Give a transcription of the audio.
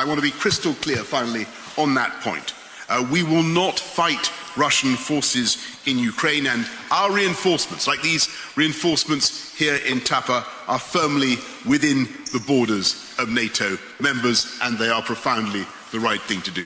I want to be crystal clear, finally, on that point. Uh, we will not fight Russian forces in Ukraine, and our reinforcements, like these reinforcements here in Tapa, are firmly within the borders of NATO members, and they are profoundly the right thing to do.